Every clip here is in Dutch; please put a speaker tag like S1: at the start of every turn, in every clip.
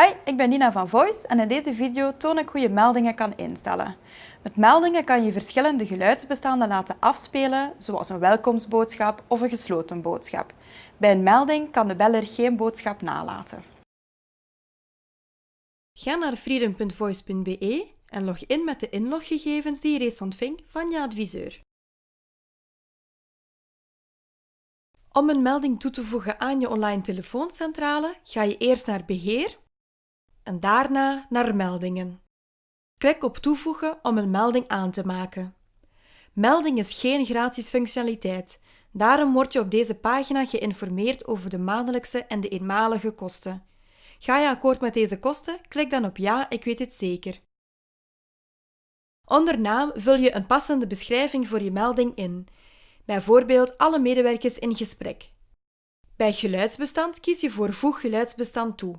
S1: Hi, ik ben Nina van Voice en in deze video toon ik hoe je meldingen kan instellen. Met meldingen kan je verschillende geluidsbestanden laten afspelen, zoals een welkomstboodschap of een gesloten boodschap. Bij een melding kan de beller geen boodschap nalaten. Ga naar freedom.voice.be en log in met de inloggegevens die je reeds ontving van je adviseur. Om een melding toe te voegen aan je online telefooncentrale ga je eerst naar Beheer en daarna naar Meldingen. Klik op Toevoegen om een melding aan te maken. Melding is geen gratis functionaliteit, daarom word je op deze pagina geïnformeerd over de maandelijkse en de eenmalige kosten. Ga je akkoord met deze kosten? Klik dan op Ja, ik weet het zeker. Onder naam vul je een passende beschrijving voor je melding in, bijvoorbeeld alle medewerkers in gesprek. Bij geluidsbestand kies je voor Voeg geluidsbestand toe.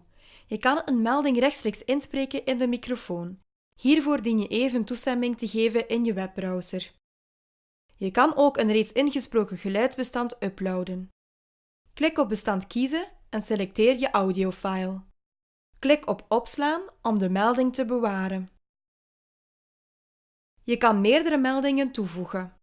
S1: Je kan een melding rechtstreeks inspreken in de microfoon. Hiervoor dien je even toestemming te geven in je webbrowser. Je kan ook een reeds ingesproken geluidsbestand uploaden. Klik op Bestand kiezen en selecteer je audiofile. Klik op Opslaan om de melding te bewaren. Je kan meerdere meldingen toevoegen.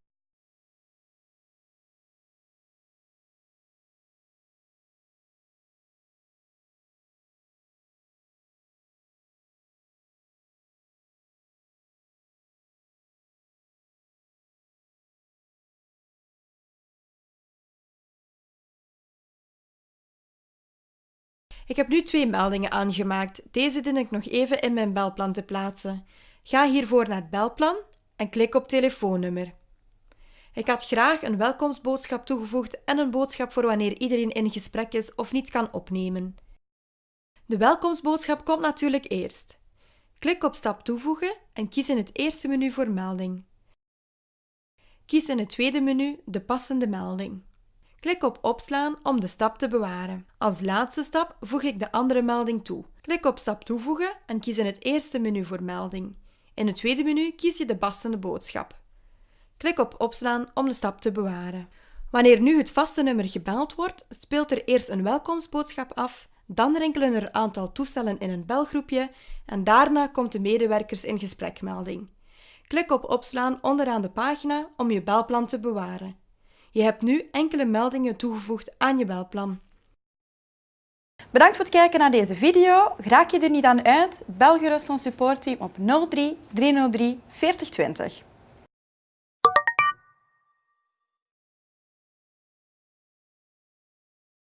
S1: Ik heb nu twee meldingen aangemaakt. Deze dien ik nog even in mijn belplan te plaatsen. Ga hiervoor naar Belplan en klik op telefoonnummer. Ik had graag een welkomstboodschap toegevoegd en een boodschap voor wanneer iedereen in gesprek is of niet kan opnemen. De welkomstboodschap komt natuurlijk eerst. Klik op Stap toevoegen en kies in het eerste menu voor melding. Kies in het tweede menu de passende melding. Klik op Opslaan om de stap te bewaren. Als laatste stap voeg ik de andere melding toe. Klik op Stap toevoegen en kies in het eerste menu voor melding. In het tweede menu kies je de passende boodschap. Klik op Opslaan om de stap te bewaren. Wanneer nu het vaste nummer gebeld wordt, speelt er eerst een welkomstboodschap af, dan rinkelen er een aantal toestellen in een belgroepje en daarna komt de medewerkers in gesprekmelding. Klik op Opslaan onderaan de pagina om je belplan te bewaren. Je hebt nu enkele meldingen toegevoegd aan je belplan.
S2: Bedankt voor het kijken naar deze video. Raak je er niet aan uit? Bel gerust ons supportteam op 03 303 4020.